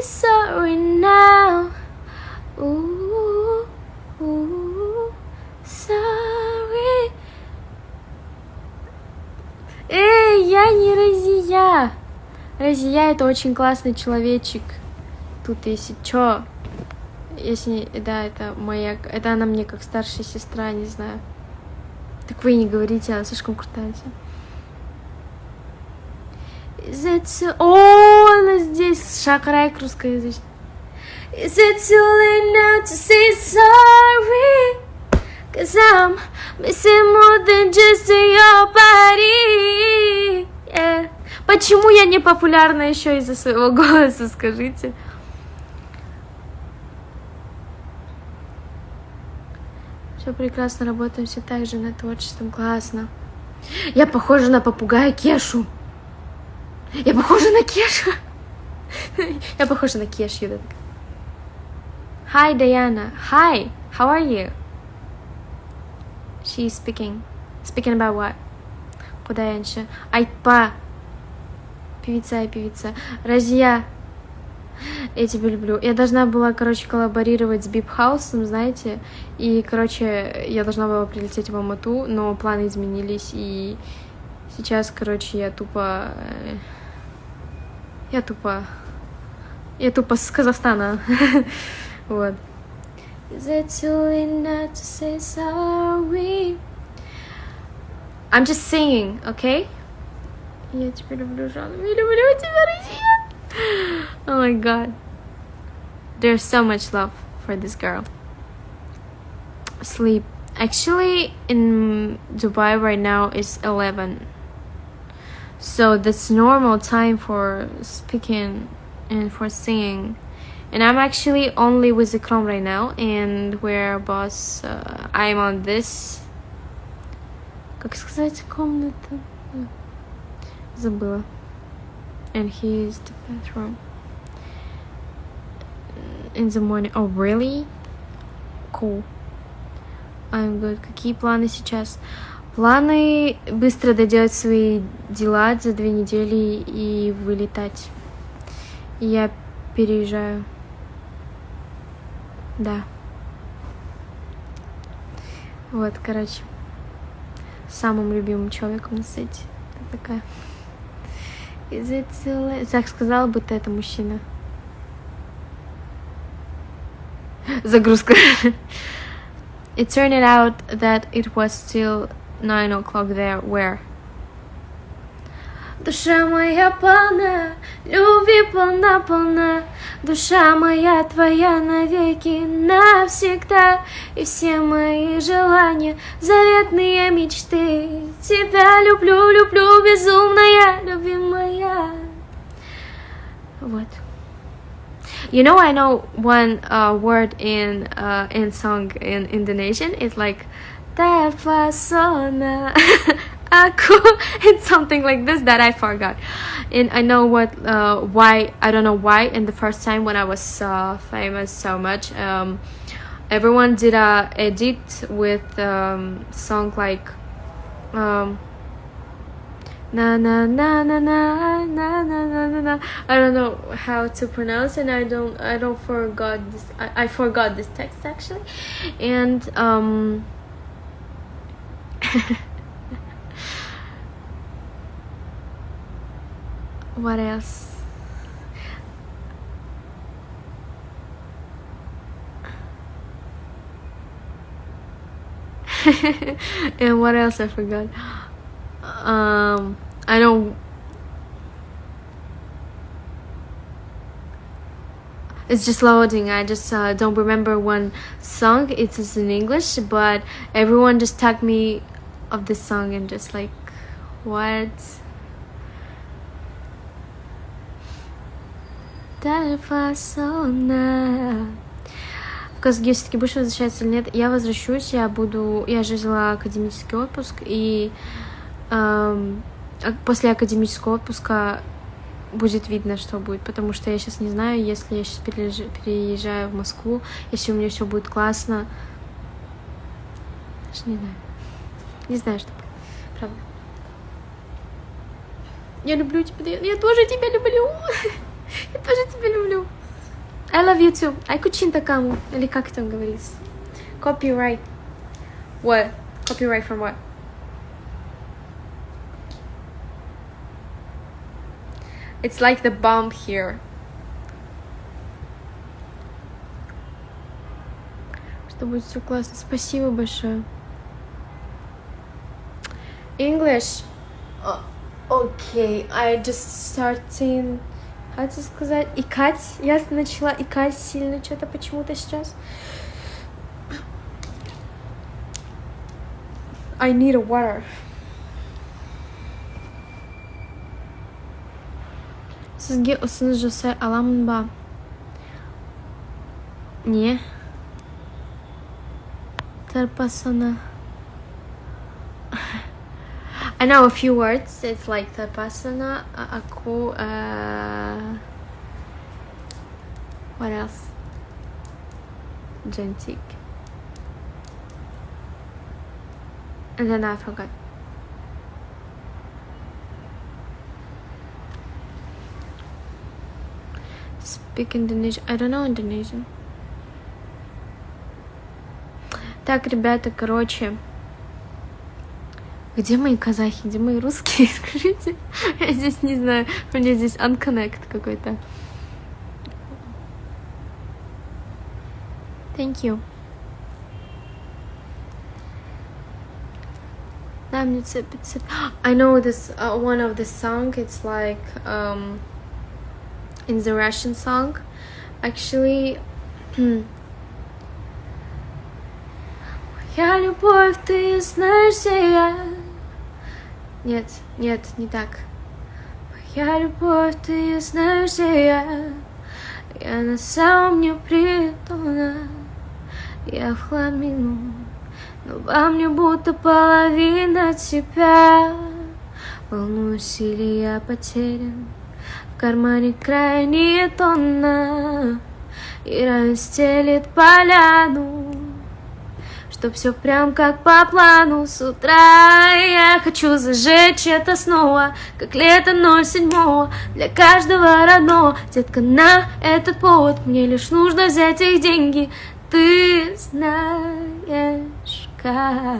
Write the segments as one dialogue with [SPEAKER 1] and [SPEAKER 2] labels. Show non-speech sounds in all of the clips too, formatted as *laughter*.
[SPEAKER 1] sorry now. Ooh, ooh, sorry. Эй, я не Разия. Разия это очень классный человечек. Тут если чё, если, да, это моя, это она мне как старшая сестра, не знаю. Так вы не говорите, она слишком крутая. Too... О, она здесь, шакрайк русскоязычный. Is it too late now to say sorry? Cause I'm missing more than just your body. Yeah. Почему я не популярна еще из-за своего *laughs* голоса, скажите? Все прекрасно, работаем все так же над творчеством, классно. Я похожа на попугая Кешу. Я похожа на Кешу. Я похожа на Кешу. Hi, Diana. Hi, how are you? She's speaking. Speaking about what? Куда я еще? Айпа. Певица и певица. Разия. Я тебя люблю. Я должна была, короче, коллаборировать с Бипхаусом, знаете, и, короче, я должна была прилететь в Алмату, но планы изменились, и сейчас, короче, я тупо... э, Я тупо... Я тупо с Казахстана. *laughs* вот. Is it too late not to say sorry? I'm just singing, okay? Я тебя люблю, Жанна. Я люблю тебя, Россия. *gasps* Oh my god. There's so much love for this girl. Sleep. Actually, in Dubai right now is 11. So that's normal time for speaking and for singing. And I'm actually only with Ikram right now, and we're boss. Uh, I'm on this. Как сказать комната? Забыла. And he's the bathroom. In the morning. Oh, really? Cool. I'm good. Какие планы сейчас? Планы быстро доделать свои дела за две недели и вылетать. Я переезжаю. Да. Вот, короче. Самым любимым человеком на свете. Это такая. Is it late? Так сказала, будто это мужчина. Загрузка. *laughs* It turned out that it was still 9 o'clock there. Where? Душа моя полна, любви полна-полна, Душа моя твоя навеки, навсегда, И все мои желания, заветные мечты. Тебя люблю, люблю, безумная, любимая. Вот. You know, I know one uh, word in uh, in song in Indonesian. It's like terpesona *laughs* aku. *laughs* It's something like this that I forgot, and I know what uh, why I don't know why. In the first time when I was uh, famous so much, um, everyone did a edit with um, song like. Um, na na na na na na na na na na I don't know how to pronounce and I don't I don't forgot this I, I forgot this text actually and um what else? *laughs* And what else I forgot? Um I don't it's just loading. I just uh, don't remember one song. It is in English but everyone just tagged me of this song and just like what Казахстане все-таки будешь возвращаться или нет? Я возвращусь, я буду... Я же взяла академический отпуск, и эм, а- после академического отпуска будет видно, что будет, потому что я сейчас не знаю, если я сейчас переезж- переезжаю в Москву, если у меня все будет классно. Даже не знаю. Не знаю, что. Правда. Я люблю тебя. Я тоже тебя люблю. *laughs* Я тоже тебя люблю. I love you too. Айкучин такаму. Или как там говорится? Copyright. What? Copyright from what? It's like the bomb here. Что будет все классно. Спасибо большое. English. Uh, okay, I just starting... Как сказать? Икать. Я начала икать сильно что-то почему-то сейчас. I need a water. Сізге ұсыныс жасай аламын ба? Не. Тарпасана. I know a few words. It's like Tapasana, Aku, uh, what else? Gentic. And then I forgot. Speak Indonesian. I don't know Indonesian. Так, ребята, короче, Где мои казахи, где мои русские, *laughs* скажите? Я здесь не знаю, у меня здесь unconnect какой-то. Thank you. *gasps* I know this uh, one of the song. It's like um, in the Russian song. Actually, *clears throat* Я любовь, ты знаешь, я Нет, нет, не так. Моя любовь, ты знаешь, где я. Я на самом не притона Я в хламину Но во мне будто половина тебя. Волнуюсь или я потерян? В кармане крайне тонна. И расстелит поляну Чтоб все прям как по плану. С утра Я хочу зажечь это снова Как лето 07 Для каждого родного. Детка, на этот повод Мне лишь нужно взять их деньги. Ты знаешь как?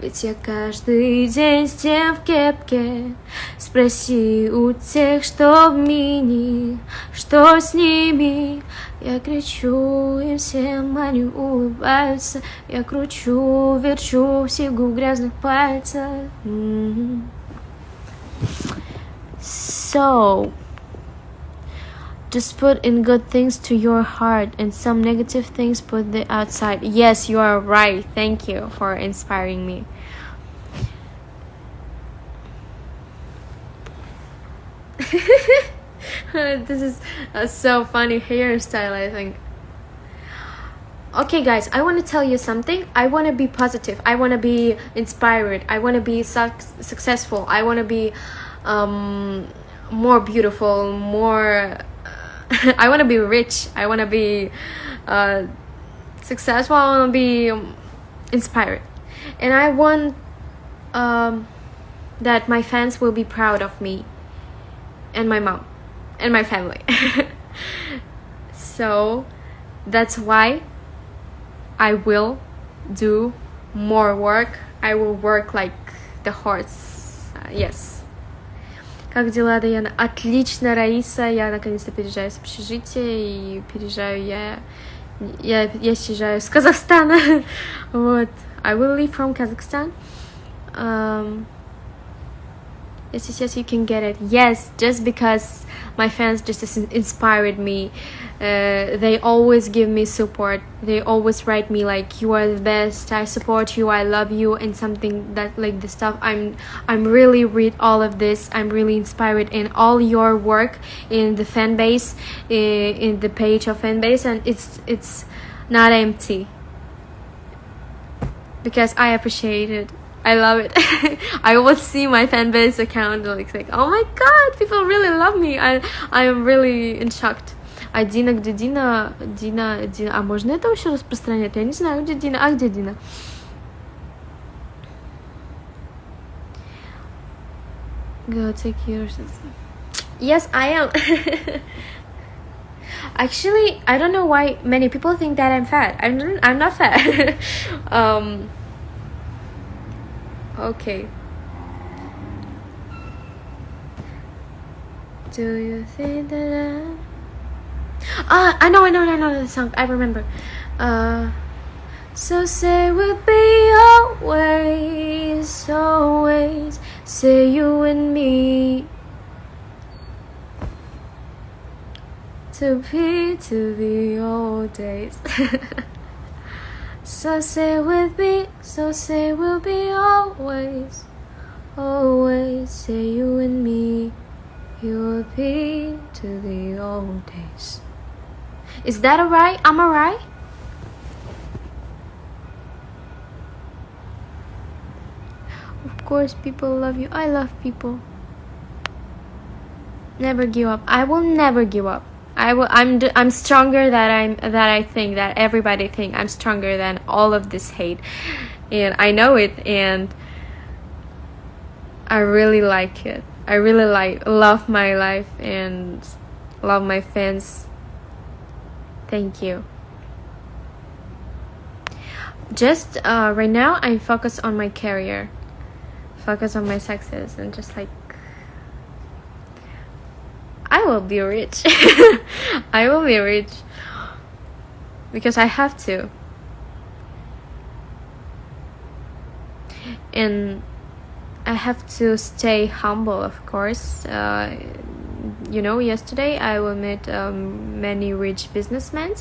[SPEAKER 1] Ведь я каждый день с тем в кепке. Спроси у тех, что в мини Что с ними я кричу, и всем они улыбаются Я кручу, верчу в сигу грязных пальцах So Just put in good things to your heart and some negative things put the outside. Yes, you are right. Thank you for inspiring me. *laughs* *laughs* this is a so funny hairstyle, I think. Okay, guys, I want to tell you something. I want to be positive. I want to be inspired. I want to be su successful. I want to be um, more beautiful, more. *laughs* I want to be rich. I want to be uh, successful. I want to be inspired. And I want um, that my fans will be proud of me and my mom and my family. so that's why I will do more work. I will work like the horse. Uh, yes. Как дела, Даяна? Отлично, Раиса. Я наконец-то переезжаю с общежития и переезжаю я... Я, я съезжаю с Казахстана. *laughs* вот. I will leave from Kazakhstan. Um, yes, yes, yes, you can get it. Yes, just because my fans just inspired me. Uh, they always give me support. They always write me like you are the best. I support you. I love you and something that like the stuff. I'm i'm really read all of this. I'm really inspired in all your work in the fan base in, in the page of fan base and it's it's not empty. Because i appreciate it I love it. *laughs* I always see my fan base account like, like, oh my god, people really love me. I, I am really in shocked. А Дина, где Дина? Дина, Дина. А можно это вообще распространять? Я не знаю, где Дина. А где Дина? Go take yours. Yes, I am. *laughs* Actually, I don't know why many people think that I'm fat. I'm I'm not fat. *laughs* um. Okay. Do you think that I... Ah, I know, I know, I know the song. I remember. Uh, so say we'll be always, always. Say you and me. To be to the old days. *laughs* so say with me, so say we'll be always, always. Say you and me. You'll be to the old days. Is that alright? I'm alright? Of course, people love you. I love people. Never give up. I will never give up. I will. I'm. I'm stronger than I'm. That I think that everybody think I'm stronger than all of this hate, and I know it. And I really like it. I really like love my life and love my fans. Thank you. Just uh, right now, I focus on my career, focus on my success, and just like I will be rich. *laughs* I will be rich because I have to. And I have to stay humble, of course. Uh, you know, yesterday I will meet um, many rich businessmen,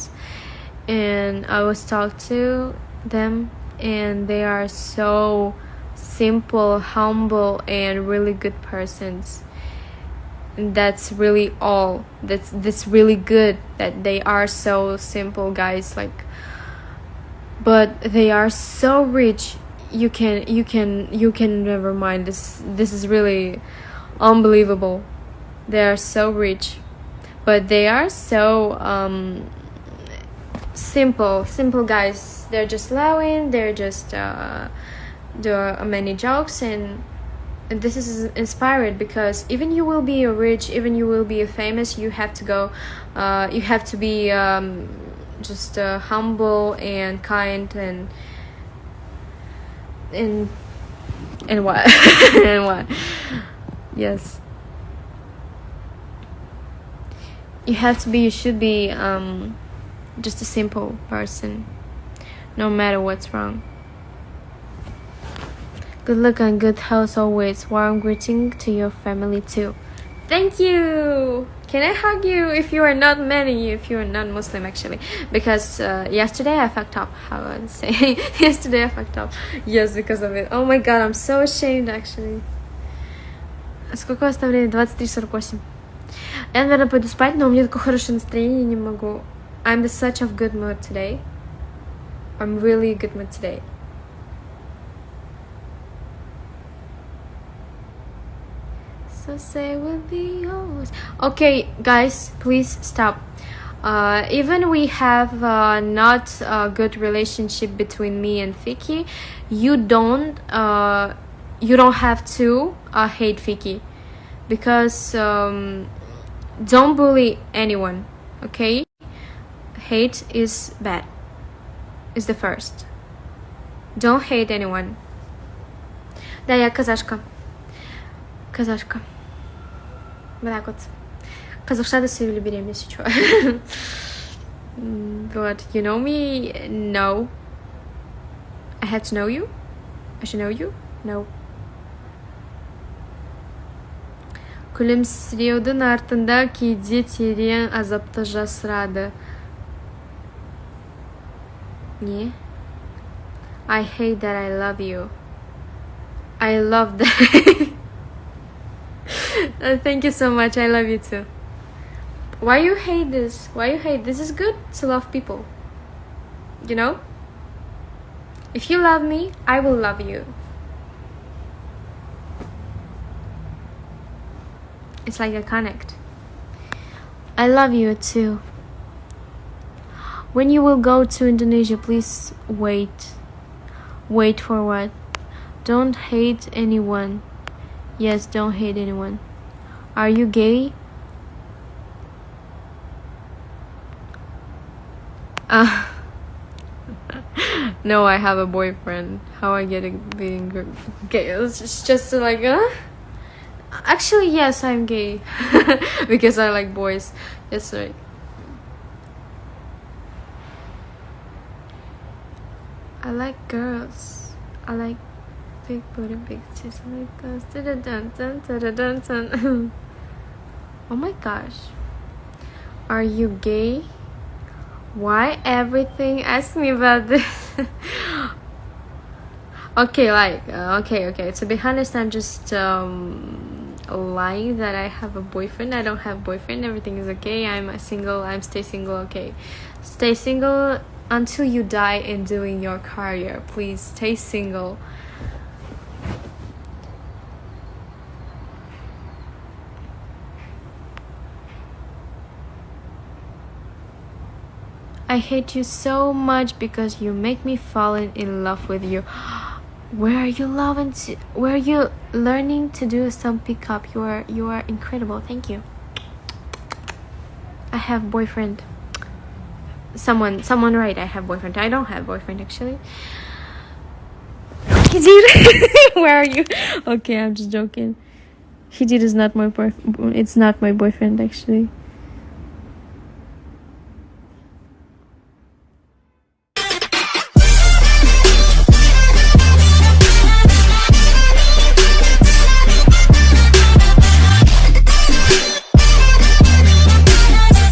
[SPEAKER 1] and I was talk to them, and they are so simple, humble, and really good persons. That's really all. That's that's really good that they are so simple guys. Like, but they are so rich you can you can you can never mind this this is really unbelievable they are so rich but they are so um, simple simple guys they're just laughing they're just uh, do many jokes and, and this is inspired because even you will be a rich even you will be a famous you have to go uh, you have to be um, just uh, humble and kind and and in what? *laughs* And what? Yes. You have to be you should be um just a simple person no matter what's wrong good luck and good health always warm greeting to your family too thank you can I hug you if you are not many, if you are not Muslim actually? Because uh, yesterday I fucked up, how I would say. *laughs* yesterday I fucked up. Yes, because of it. Oh my god, I'm so ashamed actually. Сколько у вас там времени? 23.48. Я, наверное, пойду спать, но у меня такое хорошее настроение, не могу. I'm in such of good mood today. I'm really good mood today. so say will be yours okay guys please stop uh, even we have uh, not a good relationship between me and Fiki you don't uh, you don't have to uh, hate Fiki because um, don't bully anyone okay hate is bad is the first don't hate anyone да я казашка казашка вот так вот. Казахстан заявили беременность чего вот you know me no. I had to know you. I should know you. No. Күлімсіреудің артында кейде терең азапты жасырады не? I hate that I love you. I love that. Uh, thank you so much. I love you too. Why you hate this? Why you hate this? Is good to love people. You know? If you love me, I will love you. It's like a connect. I love you too. When you will go to Indonesia, please wait. Wait for what? Don't hate anyone. Yes, don't hate anyone. Are you gay? Uh, *laughs* no, I have a boyfriend. How I get it being gay? It's just, just like, uh? Actually, yes, I'm gay *laughs* because I like boys. That's right. I like girls. I like big booty, big tits. Like those. Dun, dun, dun, dun, dun, dun. oh my gosh. Are you gay? Why everything? Ask me about this. *laughs* okay, like, uh, okay, okay. To be honest, I'm just um, lying that I have a boyfriend. I don't have boyfriend. Everything is okay. I'm a single. I'm stay single. Okay, stay single until you die in doing your career. Please stay single. I hate you so much because you make me fall in, in love with you. *gasps* Where are you loving to, where are you learning to do some pickup? You are you are incredible. Thank you. I have boyfriend. Someone someone right, I have boyfriend. I don't have boyfriend actually. *gasps* Hijir, *laughs* where are you? Okay, I'm just joking. Hijir is not my boyfriend. It's not my boyfriend actually.